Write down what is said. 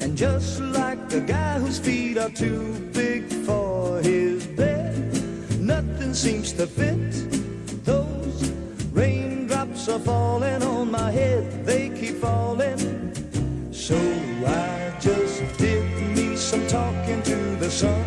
And just like the guy whose feet are too big for his bed, nothing seems to fit. Those raindrops are falling on my head, they keep falling. So I just did me some talking to the sun.